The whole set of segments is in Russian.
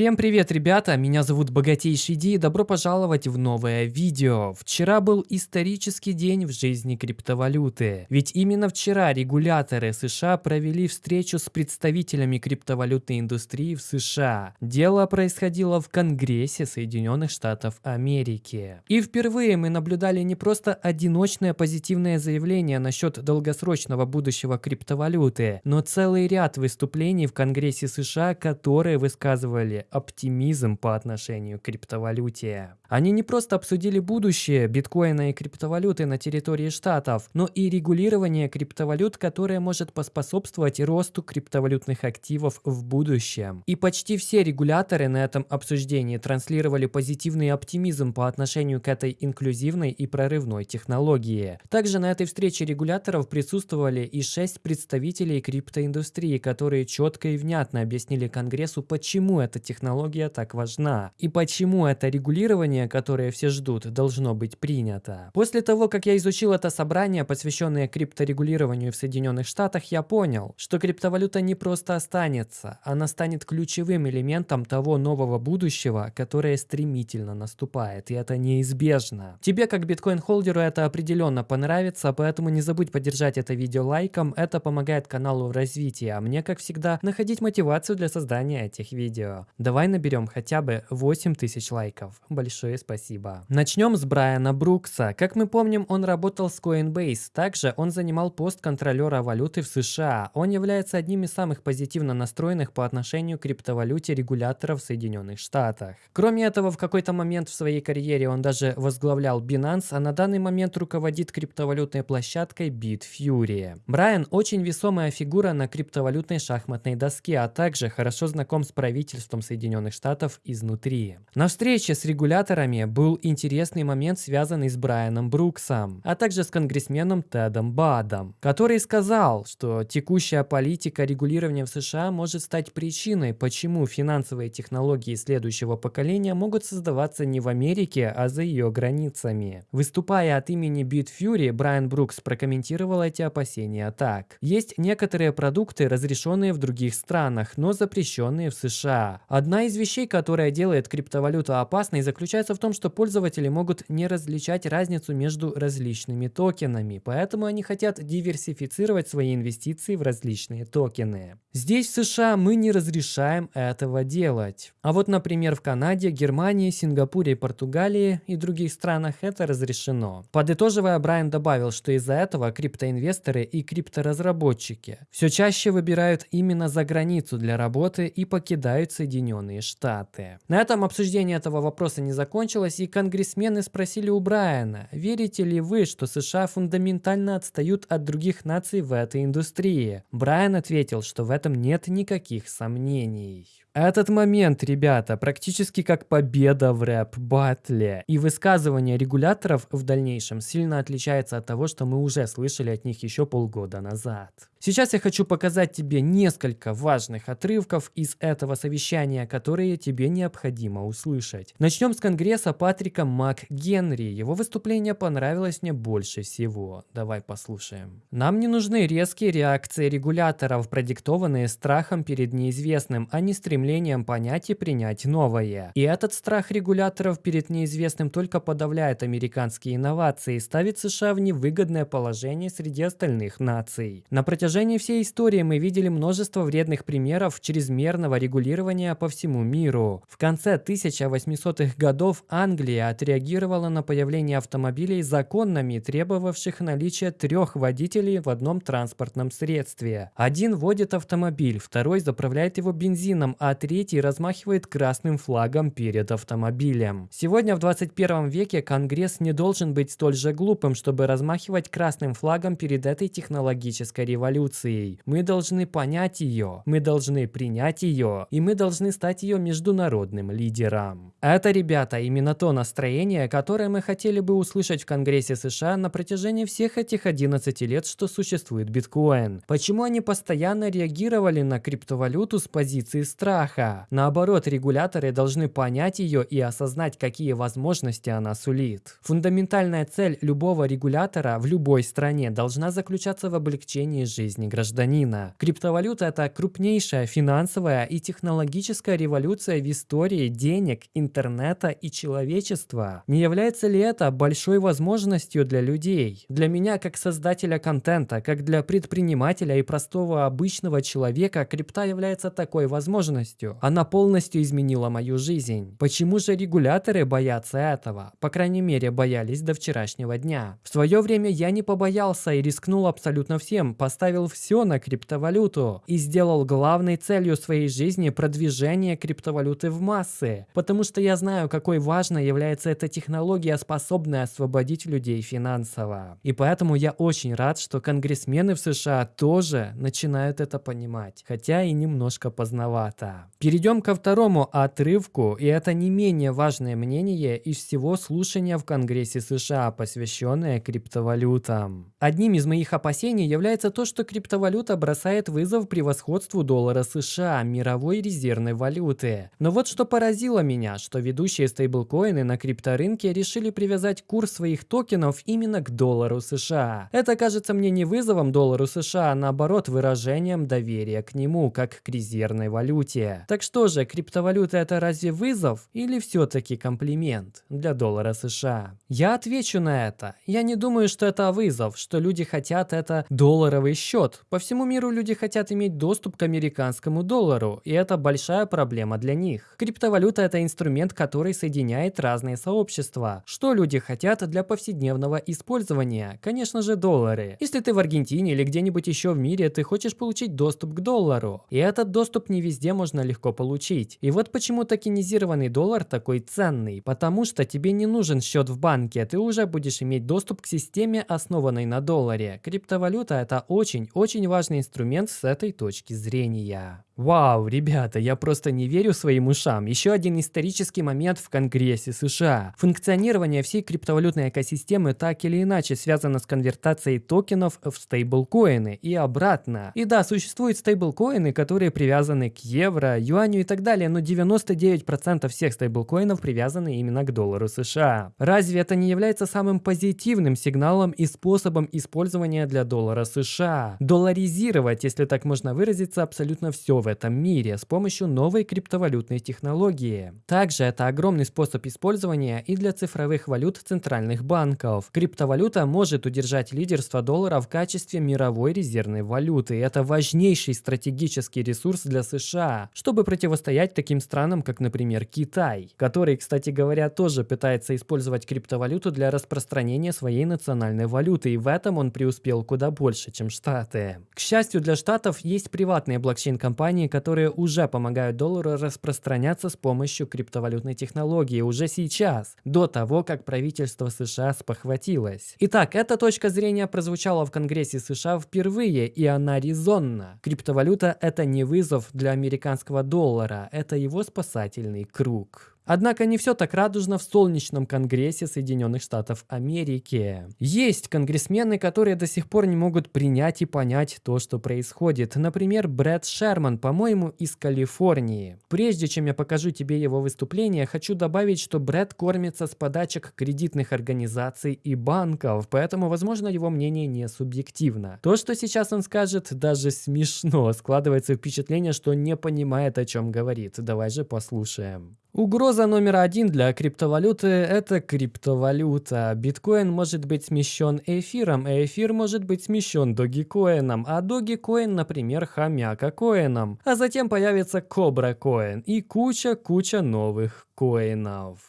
Всем привет, ребята! Меня зовут Богатейший Ди и добро пожаловать в новое видео. Вчера был исторический день в жизни криптовалюты. Ведь именно вчера регуляторы США провели встречу с представителями криптовалютной индустрии в США. Дело происходило в Конгрессе Соединенных Штатов Америки. И впервые мы наблюдали не просто одиночное позитивное заявление насчет долгосрочного будущего криптовалюты, но целый ряд выступлений в Конгрессе США, которые высказывали оптимизм по отношению к криптовалюте. Они не просто обсудили будущее биткоина и криптовалюты на территории штатов, но и регулирование криптовалют, которое может поспособствовать росту криптовалютных активов в будущем. И почти все регуляторы на этом обсуждении транслировали позитивный оптимизм по отношению к этой инклюзивной и прорывной технологии. Также на этой встрече регуляторов присутствовали и шесть представителей криптоиндустрии, которые четко и внятно объяснили Конгрессу, почему эта технология так важна и почему это регулирование, которое все ждут, должно быть принято. После того, как я изучил это собрание, посвященное крипторегулированию в Соединенных Штатах, я понял, что криптовалюта не просто останется, она станет ключевым элементом того нового будущего, которое стремительно наступает, и это неизбежно. Тебе, как биткоин-холдеру, это определенно понравится, поэтому не забудь поддержать это видео лайком, это помогает каналу в развитии, а мне, как всегда, находить мотивацию для создания этих видео. Давай наберем хотя бы 8000 лайков. Большое спасибо. Начнем с Брайана Брукса. Как мы помним, он работал с Coinbase. Также он занимал пост контролера валюты в США. Он является одним из самых позитивно настроенных по отношению к криптовалюте регуляторов в Соединенных Штатах. Кроме этого, в какой-то момент в своей карьере он даже возглавлял Binance, а на данный момент руководит криптовалютной площадкой Bitfury. Брайан очень весомая фигура на криптовалютной шахматной доске, а также хорошо знаком с правительством Соединенных Штатов изнутри. На встрече с регуляторами был интересный момент, связанный с Брайаном Бруксом, а также с конгрессменом Тедом Бадом, который сказал, что текущая политика регулирования в США может стать причиной, почему финансовые технологии следующего поколения могут создаваться не в Америке, а за ее границами. Выступая от имени Bitfury, Брайан Брукс прокомментировал эти опасения так. Есть некоторые продукты, разрешенные в других странах, но запрещенные в США. Одна из вещей, которая делает криптовалюту опасной, заключается в том, что пользователи могут не различать разницу между различными токенами, поэтому они хотят диверсифицировать свои инвестиции в различные токены. Здесь в США мы не разрешаем этого делать. А вот, например, в Канаде, Германии, Сингапуре, Португалии и других странах это разрешено. Подытоживая, Брайан добавил, что из-за этого криптоинвесторы и крипторазработчики все чаще выбирают именно за границу для работы и покидают Соединенные Соединенные Штаты. На этом обсуждение этого вопроса не закончилось, и конгрессмены спросили у Брайана, верите ли вы, что США фундаментально отстают от других наций в этой индустрии? Брайан ответил, что в этом нет никаких сомнений. Этот момент, ребята, практически как победа в рэп-баттле. И высказывание регуляторов в дальнейшем сильно отличается от того, что мы уже слышали от них еще полгода назад. Сейчас я хочу показать тебе несколько важных отрывков из этого совещания, которые тебе необходимо услышать. Начнем с конгресса Патрика МакГенри. Его выступление понравилось мне больше всего. Давай послушаем. Нам не нужны резкие реакции регуляторов, продиктованные страхом перед неизвестным, а не стремлением понять и принять новое. И этот страх регуляторов перед неизвестным только подавляет американские инновации и ставит США в невыгодное положение среди остальных наций. На протяжении всей истории мы видели множество вредных примеров чрезмерного регулирования по всему миру. В конце 1800-х годов Англия отреагировала на появление автомобилей законными, требовавших наличия трех водителей в одном транспортном средстве. Один водит автомобиль, второй заправляет его бензином, а третий размахивает красным флагом перед автомобилем. Сегодня в 21 веке Конгресс не должен быть столь же глупым, чтобы размахивать красным флагом перед этой технологической революцией. Мы должны понять ее, мы должны принять ее, и мы должны стать ее международным лидером. Это, ребята, именно то настроение, которое мы хотели бы услышать в Конгрессе США на протяжении всех этих 11 лет, что существует биткоин. Почему они постоянно реагировали на криптовалюту с позиции страха? Краха. Наоборот, регуляторы должны понять ее и осознать, какие возможности она сулит. Фундаментальная цель любого регулятора в любой стране должна заключаться в облегчении жизни гражданина. Криптовалюта – это крупнейшая финансовая и технологическая революция в истории денег, интернета и человечества. Не является ли это большой возможностью для людей? Для меня, как создателя контента, как для предпринимателя и простого обычного человека, крипта является такой возможностью. Она полностью изменила мою жизнь. Почему же регуляторы боятся этого? По крайней мере, боялись до вчерашнего дня. В свое время я не побоялся и рискнул абсолютно всем, поставил все на криптовалюту и сделал главной целью своей жизни продвижение криптовалюты в массы, потому что я знаю, какой важной является эта технология, способная освободить людей финансово. И поэтому я очень рад, что конгрессмены в США тоже начинают это понимать, хотя и немножко поздновато. Перейдем ко второму отрывку, и это не менее важное мнение из всего слушания в Конгрессе США, посвященное криптовалютам. Одним из моих опасений является то, что криптовалюта бросает вызов превосходству доллара США, мировой резервной валюты. Но вот что поразило меня, что ведущие стейблкоины на крипторынке решили привязать курс своих токенов именно к доллару США. Это кажется мне не вызовом доллару США, а наоборот выражением доверия к нему, как к резервной валюте. Так что же, криптовалюта это разве вызов или все-таки комплимент для доллара США? Я отвечу на это. Я не думаю, что это вызов, что люди хотят это долларовый счет. По всему миру люди хотят иметь доступ к американскому доллару, и это большая проблема для них. Криптовалюта это инструмент, который соединяет разные сообщества. Что люди хотят для повседневного использования? Конечно же доллары. Если ты в Аргентине или где-нибудь еще в мире, ты хочешь получить доступ к доллару. И этот доступ не везде можно легко получить. И вот почему токенизированный доллар такой ценный. Потому что тебе не нужен счет в банке, ты уже будешь иметь доступ к системе, основанной на долларе. Криптовалюта это очень-очень важный инструмент с этой точки зрения. Вау, ребята, я просто не верю своим ушам. Еще один исторический момент в Конгрессе США. Функционирование всей криптовалютной экосистемы так или иначе связано с конвертацией токенов в стейблкоины и обратно. И да, существуют стейблкоины, которые привязаны к евро, юаню и так далее, но 99% всех стейблкоинов привязаны именно к доллару США. Разве это не является самым позитивным сигналом и способом использования для доллара США? Долларизировать, если так можно выразиться, абсолютно все в этом мире с помощью новой криптовалютной технологии. Также это огромный способ использования и для цифровых валют центральных банков. Криптовалюта может удержать лидерство доллара в качестве мировой резервной валюты. Это важнейший стратегический ресурс для США, чтобы противостоять таким странам, как, например, Китай, который, кстати говоря, тоже пытается использовать криптовалюту для распространения своей национальной валюты, и в этом он преуспел куда больше, чем Штаты. К счастью для Штатов, есть приватные блокчейн-компании, компании, которые уже помогают доллару распространяться с помощью криптовалютной технологии уже сейчас, до того, как правительство США спохватилось. Итак, эта точка зрения прозвучала в Конгрессе США впервые, и она резонна. Криптовалюта – это не вызов для американского доллара, это его спасательный круг. Однако не все так радужно в солнечном конгрессе Соединенных Штатов Америки. Есть конгрессмены, которые до сих пор не могут принять и понять то, что происходит. Например, Брэд Шерман, по-моему, из Калифорнии. Прежде чем я покажу тебе его выступление, хочу добавить, что Брэд кормится с подачек кредитных организаций и банков, поэтому, возможно, его мнение не субъективно. То, что сейчас он скажет, даже смешно. Складывается впечатление, что не понимает, о чем говорит. Давай же послушаем. Угроза номер один для криптовалюты – это криптовалюта. Биткоин может быть смещен эфиром, а эфир может быть смещен догикоином, а догикоин, например, хомяка коином. А затем появится кобра коин и куча-куча новых коинов.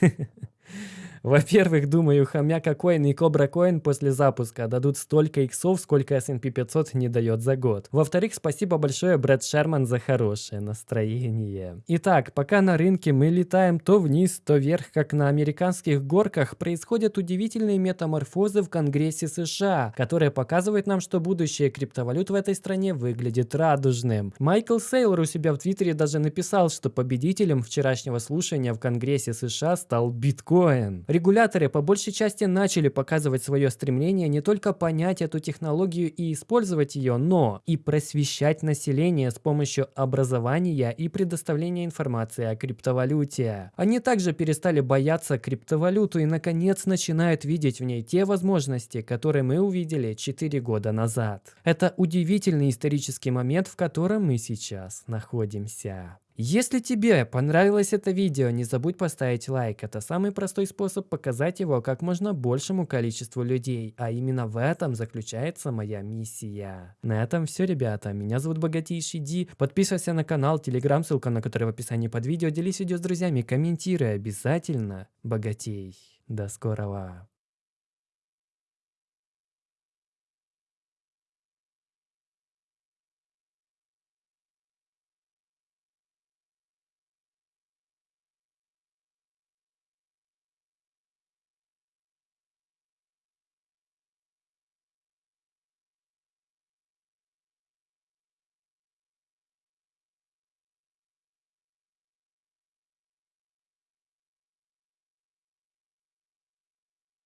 Во-первых, думаю, Хомяка Коин и Кобра Коин после запуска дадут столько иксов, сколько S&P 500 не дает за год. Во-вторых, спасибо большое Брэд Шерман за хорошее настроение. Итак, пока на рынке мы летаем то вниз, то вверх, как на американских горках, происходят удивительные метаморфозы в Конгрессе США, которые показывают нам, что будущее криптовалют в этой стране выглядит радужным. Майкл Сейлор у себя в Твиттере даже написал, что победителем вчерашнего слушания в Конгрессе США стал биткоин. Регуляторы по большей части начали показывать свое стремление не только понять эту технологию и использовать ее, но и просвещать население с помощью образования и предоставления информации о криптовалюте. Они также перестали бояться криптовалюту и наконец начинают видеть в ней те возможности, которые мы увидели 4 года назад. Это удивительный исторический момент, в котором мы сейчас находимся. Если тебе понравилось это видео, не забудь поставить лайк. Это самый простой способ показать его как можно большему количеству людей. А именно в этом заключается моя миссия. На этом все, ребята. Меня зовут Богатейший Ди. Подписывайся на канал, телеграм, ссылка на который в описании под видео. Делись видео с друзьями, комментируй обязательно. Богатей. До скорого.